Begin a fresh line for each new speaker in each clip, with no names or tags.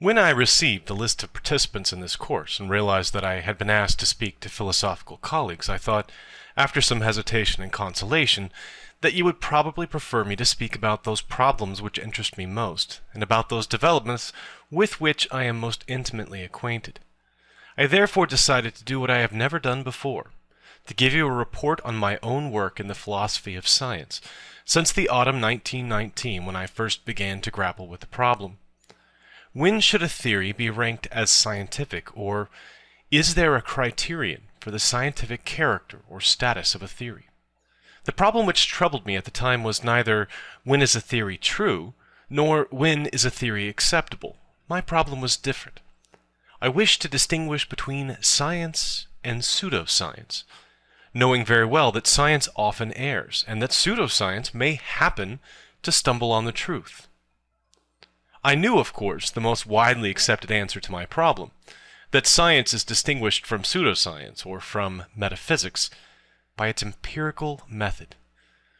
When I received the list of participants in this course and realized that I had been asked to speak to philosophical colleagues, I thought, after some hesitation and consolation, that you would probably prefer me to speak about those problems which interest me most, and about those developments with which I am most intimately acquainted. I therefore decided to do what I have never done before, to give you a report on my own work in the philosophy of science, since the autumn 1919 when I first began to grapple with the problem. When should a theory be ranked as scientific, or is there a criterion for the scientific character or status of a theory? The problem which troubled me at the time was neither when is a theory true, nor when is a theory acceptable. My problem was different. I wished to distinguish between science and pseudoscience, knowing very well that science often errs, and that pseudoscience may happen to stumble on the truth. I knew, of course, the most widely accepted answer to my problem, that science is distinguished from pseudoscience, or from metaphysics, by its empirical method,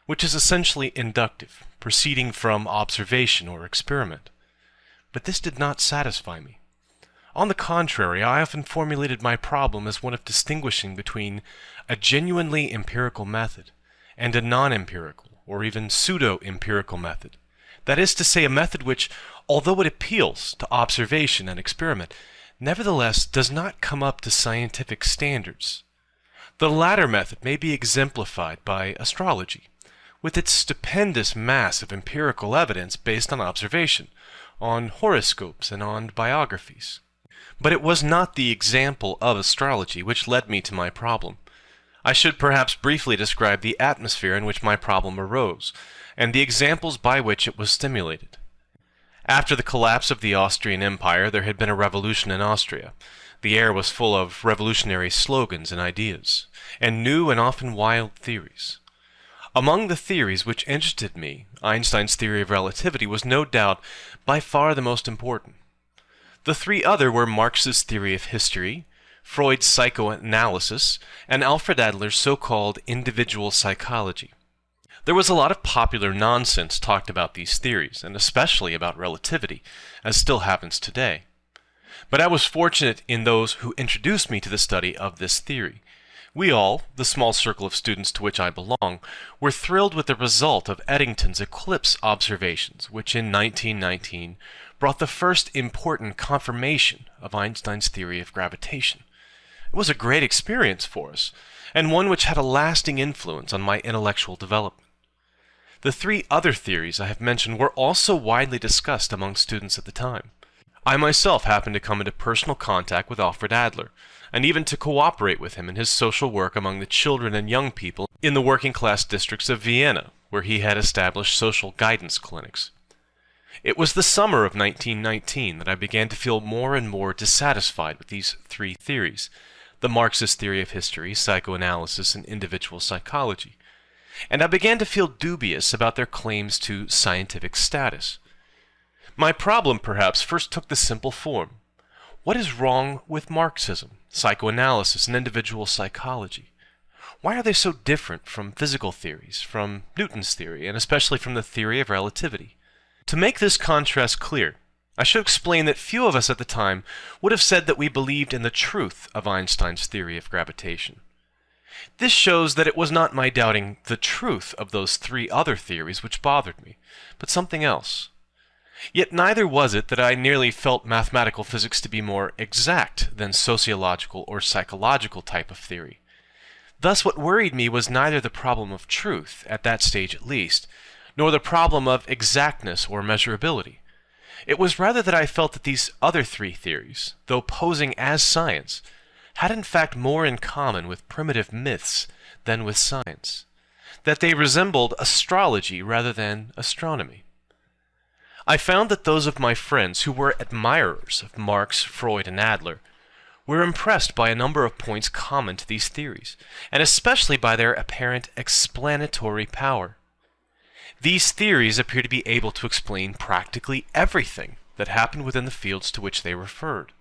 which is essentially inductive, proceeding from observation or experiment. But this did not satisfy me. On the contrary, I often formulated my problem as one of distinguishing between a genuinely empirical method and a non-empirical, or even pseudo-empirical method. That is to say, a method which, although it appeals to observation and experiment, nevertheless does not come up to scientific standards. The latter method may be exemplified by astrology, with its stupendous mass of empirical evidence based on observation, on horoscopes, and on biographies. But it was not the example of astrology which led me to my problem. I should perhaps briefly describe the atmosphere in which my problem arose, and the examples by which it was stimulated. After the collapse of the Austrian Empire, there had been a revolution in Austria. The air was full of revolutionary slogans and ideas, and new and often wild theories. Among the theories which interested me, Einstein's theory of relativity was no doubt by far the most important. The three other were Marx's theory of history, Freud's psychoanalysis, and Alfred Adler's so-called individual psychology. There was a lot of popular nonsense talked about these theories, and especially about relativity, as still happens today. But I was fortunate in those who introduced me to the study of this theory. We all, the small circle of students to which I belong, were thrilled with the result of Eddington's eclipse observations, which in 1919 brought the first important confirmation of Einstein's theory of gravitation. It was a great experience for us, and one which had a lasting influence on my intellectual development. The three other theories I have mentioned were also widely discussed among students at the time. I myself happened to come into personal contact with Alfred Adler, and even to cooperate with him in his social work among the children and young people in the working class districts of Vienna, where he had established social guidance clinics. It was the summer of 1919 that I began to feel more and more dissatisfied with these three theories, the Marxist theory of history, psychoanalysis, and individual psychology and I began to feel dubious about their claims to scientific status. My problem, perhaps, first took the simple form. What is wrong with Marxism, psychoanalysis, and individual psychology? Why are they so different from physical theories, from Newton's theory, and especially from the theory of relativity? To make this contrast clear, I should explain that few of us at the time would have said that we believed in the truth of Einstein's theory of gravitation. This shows that it was not my doubting the truth of those three other theories which bothered me, but something else. Yet neither was it that I nearly felt mathematical physics to be more exact than sociological or psychological type of theory. Thus what worried me was neither the problem of truth, at that stage at least, nor the problem of exactness or measurability. It was rather that I felt that these other three theories, though posing as science, had in fact more in common with primitive myths than with science, that they resembled astrology rather than astronomy. I found that those of my friends who were admirers of Marx, Freud, and Adler were impressed by a number of points common to these theories, and especially by their apparent explanatory power. These theories appear to be able to explain practically everything that happened within the fields to which they referred.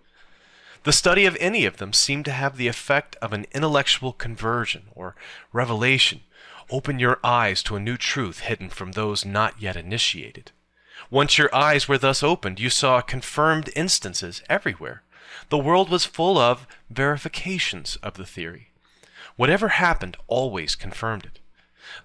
The study of any of them seemed to have the effect of an intellectual conversion or revelation, open your eyes to a new truth hidden from those not yet initiated. Once your eyes were thus opened, you saw confirmed instances everywhere. The world was full of verifications of the theory. Whatever happened always confirmed it.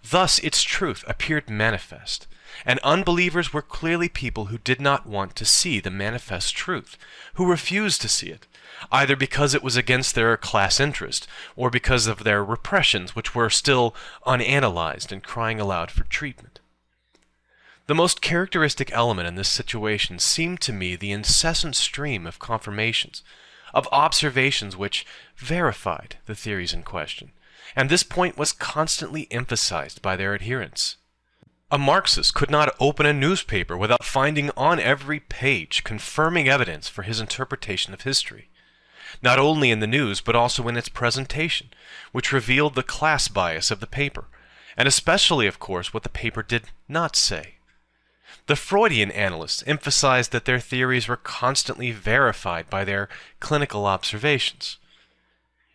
Thus its truth appeared manifest, and unbelievers were clearly people who did not want to see the manifest truth, who refused to see it, either because it was against their class interest, or because of their repressions which were still unanalyzed and crying aloud for treatment. The most characteristic element in this situation seemed to me the incessant stream of confirmations, of observations which verified the theories in question, and this point was constantly emphasized by their adherents. A Marxist could not open a newspaper without finding on every page confirming evidence for his interpretation of history, not only in the news but also in its presentation, which revealed the class bias of the paper, and especially, of course, what the paper did not say. The Freudian analysts emphasized that their theories were constantly verified by their clinical observations.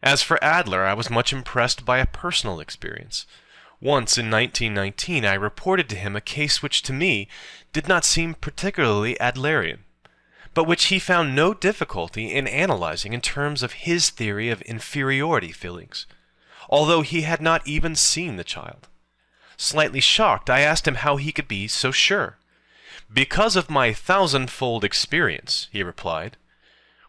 As for Adler, I was much impressed by a personal experience. Once in 1919, I reported to him a case which to me did not seem particularly Adlerian, but which he found no difficulty in analyzing in terms of his theory of inferiority feelings, although he had not even seen the child. Slightly shocked, I asked him how he could be so sure. Because of my thousandfold experience, he replied.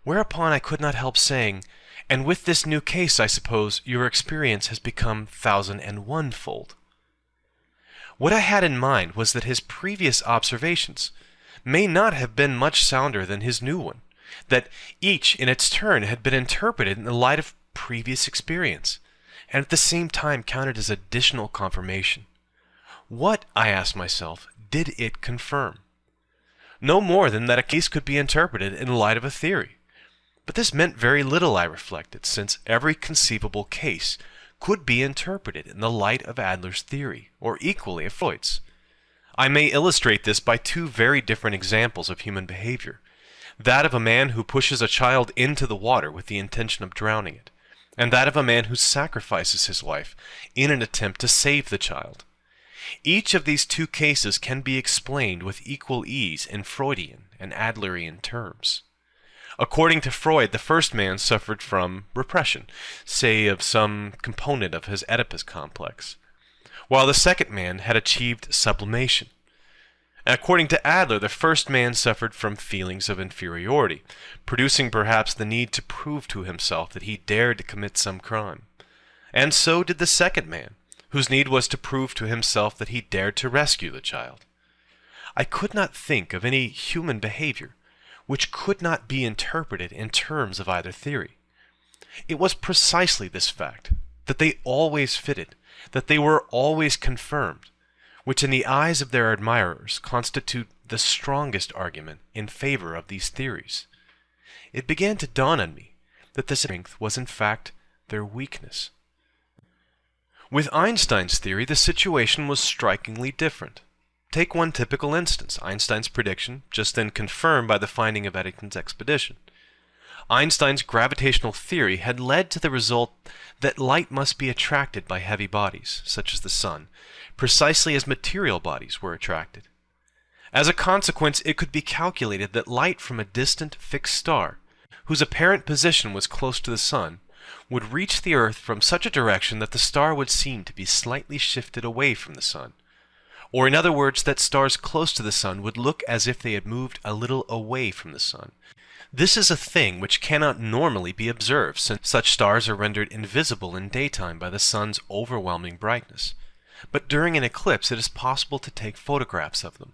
Whereupon I could not help saying, And with this new case, I suppose, your experience has become thousand and one-fold. What I had in mind was that his previous observations may not have been much sounder than his new one, that each in its turn had been interpreted in the light of previous experience, and at the same time counted as additional confirmation. What, I asked myself, did it confirm? no more than that a case could be interpreted in the light of a theory. But this meant very little, I reflected, since every conceivable case could be interpreted in the light of Adler's theory, or equally of Freud's. I may illustrate this by two very different examples of human behavior. That of a man who pushes a child into the water with the intention of drowning it, and that of a man who sacrifices his life in an attempt to save the child. Each of these two cases can be explained with equal ease in Freudian and Adlerian terms. According to Freud, the first man suffered from repression, say of some component of his Oedipus complex, while the second man had achieved sublimation. According to Adler, the first man suffered from feelings of inferiority, producing perhaps the need to prove to himself that he dared to commit some crime. And so did the second man, whose need was to prove to himself that he dared to rescue the child. I could not think of any human behavior which could not be interpreted in terms of either theory. It was precisely this fact, that they always fitted, that they were always confirmed, which in the eyes of their admirers constitute the strongest argument in favor of these theories. It began to dawn on me that the strength was in fact their weakness. With Einstein's theory, the situation was strikingly different. Take one typical instance, Einstein's prediction, just then confirmed by the finding of Eddington's expedition. Einstein's gravitational theory had led to the result that light must be attracted by heavy bodies, such as the sun, precisely as material bodies were attracted. As a consequence, it could be calculated that light from a distant fixed star, whose apparent position was close to the sun, would reach the Earth from such a direction that the star would seem to be slightly shifted away from the Sun. Or in other words, that stars close to the Sun would look as if they had moved a little away from the Sun. This is a thing which cannot normally be observed, since such stars are rendered invisible in daytime by the Sun's overwhelming brightness. But during an eclipse it is possible to take photographs of them.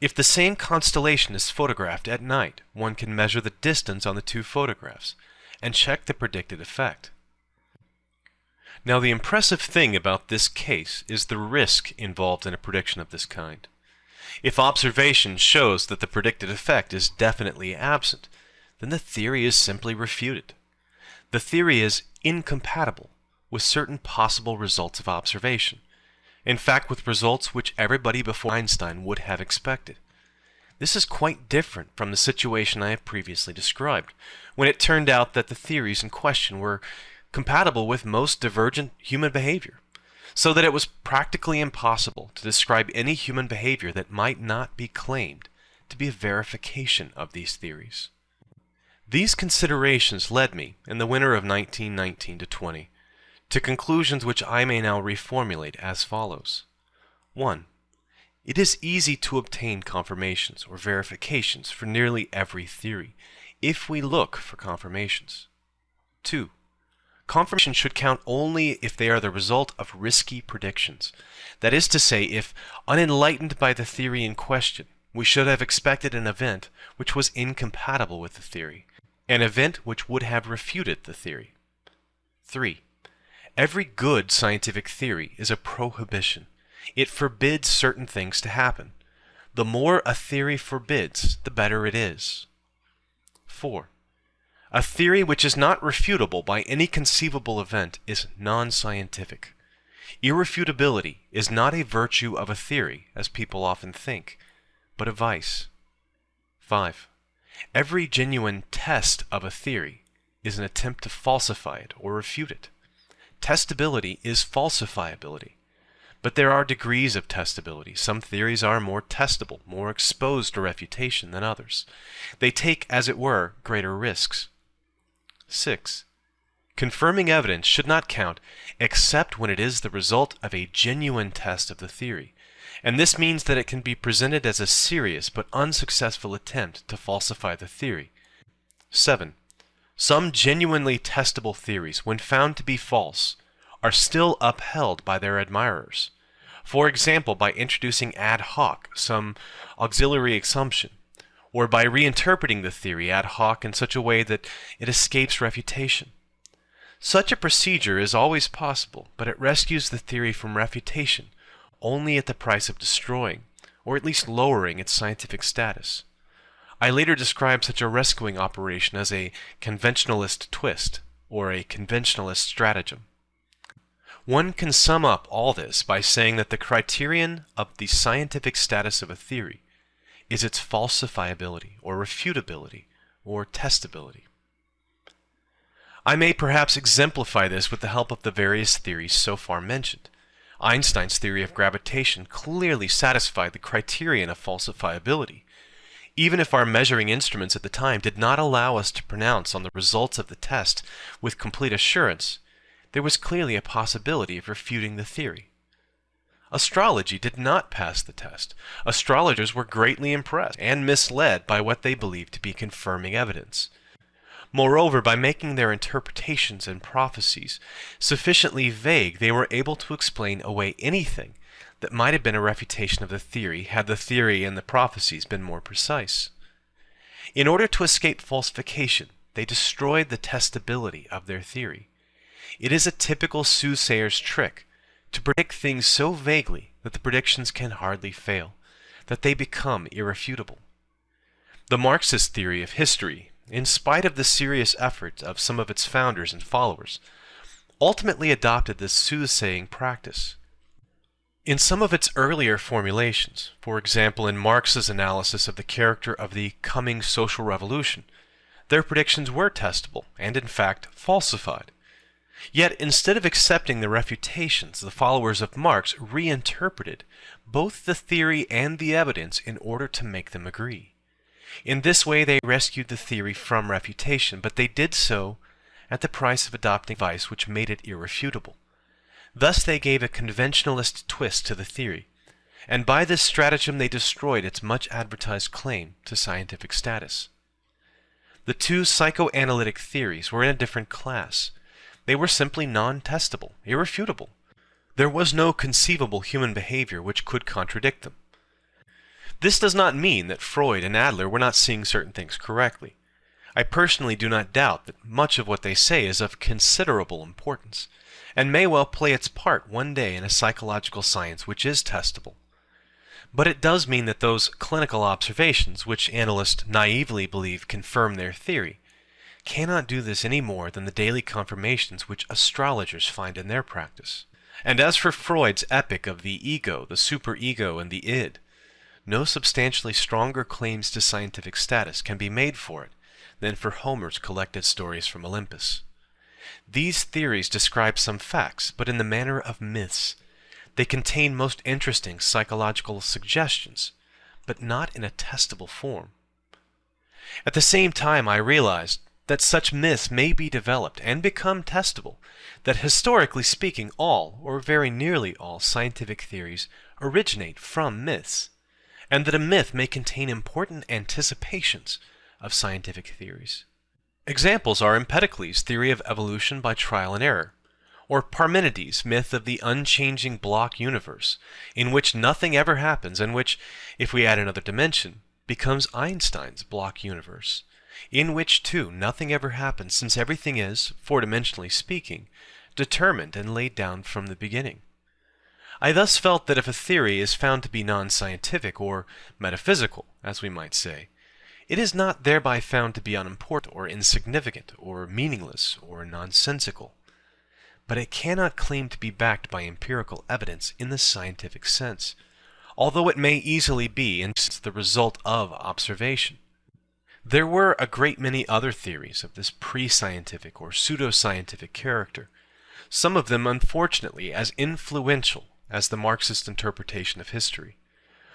If the same constellation is photographed at night, one can measure the distance on the two photographs and check the predicted effect. Now the impressive thing about this case is the risk involved in a prediction of this kind. If observation shows that the predicted effect is definitely absent, then the theory is simply refuted. The theory is incompatible with certain possible results of observation, in fact with results which everybody before Einstein would have expected. This is quite different from the situation I have previously described, when it turned out that the theories in question were compatible with most divergent human behavior. so that it was practically impossible to describe any human behavior that might not be claimed to be a verification of these theories. These considerations led me, in the winter of 1919 to 20, to conclusions which I may now reformulate as follows. 1. It is easy to obtain confirmations or verifications for nearly every theory, if we look for confirmations. 2. Confirmation should count only if they are the result of risky predictions. That is to say, if, unenlightened by the theory in question, we should have expected an event which was incompatible with the theory, an event which would have refuted the theory. 3. Every good scientific theory is a prohibition. It forbids certain things to happen. The more a theory forbids, the better it is. 4. A theory which is not refutable by any conceivable event is non-scientific. Irrefutability is not a virtue of a theory, as people often think, but a vice. 5. Every genuine test of a theory is an attempt to falsify it or refute it. Testability is falsifiability. But there are degrees of testability. Some theories are more testable, more exposed to refutation than others. They take, as it were, greater risks. 6. Confirming evidence should not count except when it is the result of a genuine test of the theory, and this means that it can be presented as a serious but unsuccessful attempt to falsify the theory. 7. Some genuinely testable theories, when found to be false, are still upheld by their admirers. For example, by introducing ad hoc some auxiliary assumption, or by reinterpreting the theory ad hoc in such a way that it escapes refutation. Such a procedure is always possible, but it rescues the theory from refutation only at the price of destroying, or at least lowering its scientific status. I later described such a rescuing operation as a conventionalist twist, or a conventionalist stratagem. One can sum up all this by saying that the criterion of the scientific status of a theory is its falsifiability, or refutability, or testability. I may perhaps exemplify this with the help of the various theories so far mentioned. Einstein's theory of gravitation clearly satisfied the criterion of falsifiability, even if our measuring instruments at the time did not allow us to pronounce on the results of the test with complete assurance, there was clearly a possibility of refuting the theory. Astrology did not pass the test. Astrologers were greatly impressed and misled by what they believed to be confirming evidence. Moreover, by making their interpretations and prophecies sufficiently vague, they were able to explain away anything that might have been a refutation of the theory had the theory and the prophecies been more precise. In order to escape falsification, they destroyed the testability of their theory. It is a typical soothsayer's trick to predict things so vaguely that the predictions can hardly fail, that they become irrefutable. The Marxist theory of history in spite of the serious efforts of some of its founders and followers, ultimately adopted this soothsaying practice. In some of its earlier formulations, for example in Marx's analysis of the character of the coming social revolution, their predictions were testable and in fact falsified. Yet instead of accepting the refutations, the followers of Marx reinterpreted both the theory and the evidence in order to make them agree. In this way they rescued the theory from refutation, but they did so at the price of adopting vice which made it irrefutable. Thus they gave a conventionalist twist to the theory, and by this stratagem they destroyed its much advertised claim to scientific status. The two psychoanalytic theories were in a different class. They were simply non-testable, irrefutable. There was no conceivable human behavior which could contradict them. This does not mean that Freud and Adler were not seeing certain things correctly. I personally do not doubt that much of what they say is of considerable importance, and may well play its part one day in a psychological science which is testable. But it does mean that those clinical observations which analysts naively believe confirm their theory cannot do this any more than the daily confirmations which astrologers find in their practice. And as for Freud's epic of the ego, the superego, and the id, no substantially stronger claims to scientific status can be made for it than for Homer's collected stories from Olympus. These theories describe some facts, but in the manner of myths. They contain most interesting psychological suggestions, but not in a testable form. At the same time, I realized that such myths may be developed and become testable, that historically speaking, all, or very nearly all, scientific theories originate from myths, and that a myth may contain important anticipations of scientific theories. Examples are Empedocles' theory of evolution by trial and error, or Parmenides' myth of the unchanging block universe, in which nothing ever happens and which, if we add another dimension, becomes Einstein's block universe, in which, too, nothing ever happens since everything is, four-dimensionally speaking, determined and laid down from the beginning. I thus felt that if a theory is found to be non-scientific or metaphysical, as we might say, it is not thereby found to be unimportant or insignificant or meaningless or nonsensical but it cannot claim to be backed by empirical evidence in the scientific sense, although it may easily be in the result of observation. There were a great many other theories of this pre-scientific or pseudo-scientific character, some of them unfortunately as influential as the Marxist interpretation of history.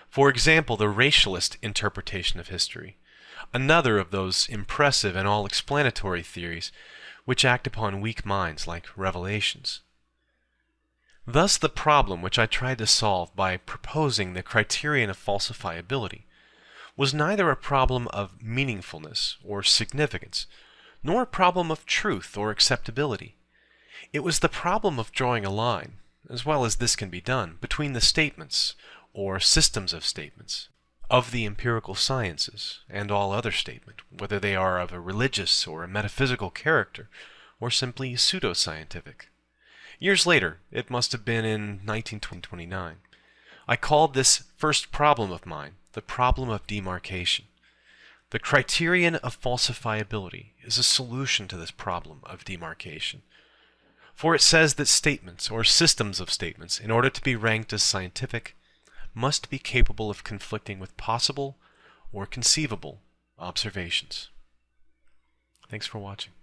For example, the racialist interpretation of history, another of those impressive and all-explanatory theories which act upon weak minds like revelations. Thus the problem which I tried to solve by proposing the criterion of falsifiability was neither a problem of meaningfulness or significance, nor a problem of truth or acceptability. It was the problem of drawing a line, as well as this can be done, between the statements, or systems of statements, of the empirical sciences and all other statement, whether they are of a religious or a metaphysical character, or simply pseudo-scientific. Years later, it must have been in 1929, I called this first problem of mine the problem of demarcation. The criterion of falsifiability is a solution to this problem of demarcation. For it says that statements, or systems of statements, in order to be ranked as scientific, must be capable of conflicting with possible or conceivable observations. Thanks for watching.